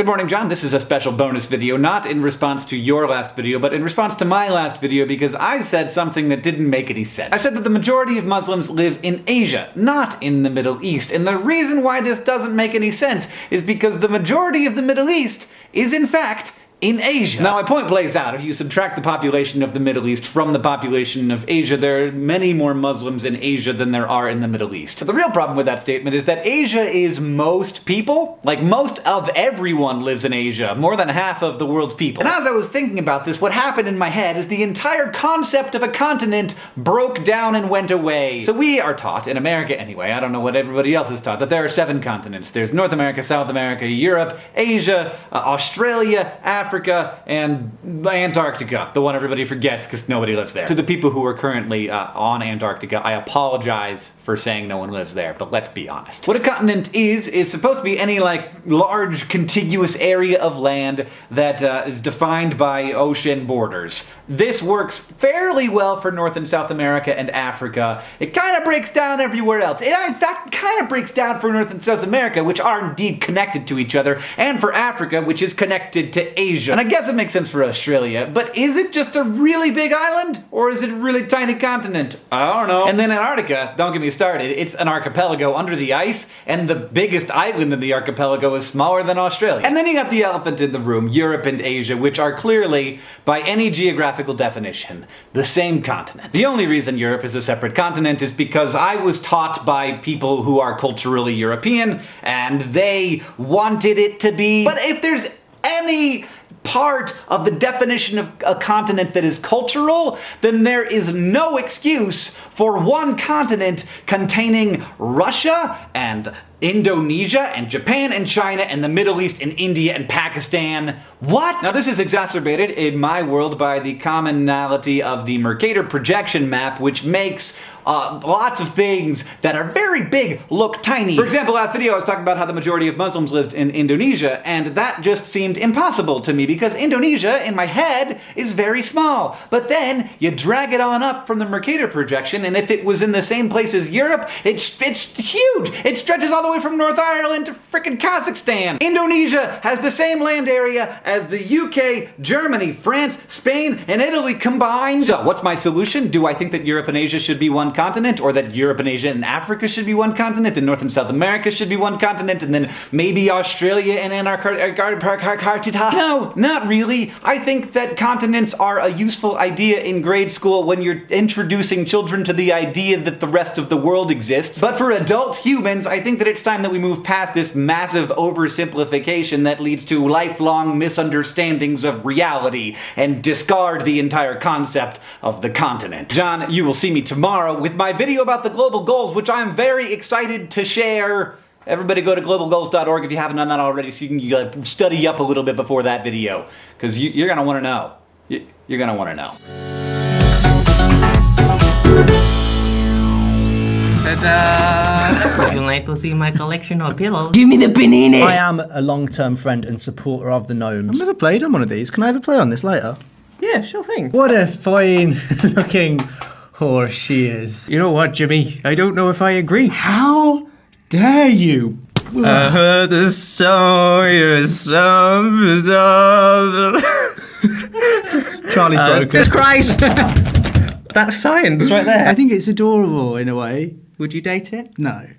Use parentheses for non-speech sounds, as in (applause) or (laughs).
Good morning, John. This is a special bonus video, not in response to your last video, but in response to my last video because I said something that didn't make any sense. I said that the majority of Muslims live in Asia, not in the Middle East. And the reason why this doesn't make any sense is because the majority of the Middle East is, in fact, in Asia. Now, my point plays out. If you subtract the population of the Middle East from the population of Asia, there are many more Muslims in Asia than there are in the Middle East. But the real problem with that statement is that Asia is most people. Like, most of everyone lives in Asia. More than half of the world's people. And as I was thinking about this, what happened in my head is the entire concept of a continent broke down and went away. So we are taught, in America anyway, I don't know what everybody else is taught, that there are seven continents. There's North America, South America, Europe, Asia, uh, Australia, Africa, Africa and Antarctica, the one everybody forgets because nobody lives there. To the people who are currently uh, on Antarctica, I apologize for saying no one lives there, but let's be honest. What a continent is, is supposed to be any like large contiguous area of land that uh, is defined by ocean borders. This works fairly well for North and South America and Africa. It kind of breaks down everywhere else. It in fact kind of breaks down for North and South America, which are indeed connected to each other, and for Africa, which is connected to Asia And I guess it makes sense for Australia, but is it just a really big island? Or is it a really tiny continent? I don't know. And then Antarctica, don't get me started, it's an archipelago under the ice, and the biggest island in the archipelago is smaller than Australia. And then you got the elephant in the room, Europe and Asia, which are clearly, by any geographical definition, the same continent. The only reason Europe is a separate continent is because I was taught by people who are culturally European, and they wanted it to be. But if there's any part of the definition of a continent that is cultural, then there is no excuse for one continent containing Russia and Indonesia and Japan and China and the Middle East and India and Pakistan. What? Now this is exacerbated in my world by the commonality of the Mercator projection map which makes uh, lots of things that are very big look tiny. For example, last video I was talking about how the majority of Muslims lived in Indonesia, and that just seemed impossible to me because Indonesia, in my head, is very small. But then you drag it on up from the Mercator projection, and if it was in the same place as Europe, it's, it's huge! It stretches all the way from North Ireland to frickin' Kazakhstan! Indonesia has the same land area as the UK, Germany, France, Spain, and Italy combined. So, what's my solution? Do I think that Europe and Asia should be one one continent, or that Europe and Asia and Africa should be one continent, and North and South America should be one continent, and then maybe Australia and Antarctica? No, not really. I think that continents are a useful idea in grade school when you're introducing children to the idea that the rest of the world exists. But for adult humans, I think that it's time that we move past this massive oversimplification that leads to lifelong misunderstandings of reality and discard the entire concept of the continent. John, you will see me tomorrow with my video about the global goals, which I'm very excited to share. Everybody go to globalgoals.org if you haven't done that already so you can study up a little bit before that video. Because you, are going to want to know. You're going to want to know. Ta-da! Would you like to see my collection of pillows? Give me the panini! I am a long-term friend and supporter of the gnomes. I've never played on one of these. Can I ever play on this later? Yeah, sure thing. What a fine (laughs) looking horse she is. You know what, Jimmy? I don't know if I agree. How dare you? I heard the song, your song Charlie's uh, broken. Jesus Christ! (laughs) That's science right there. I think it's adorable in a way. Would you date it? No.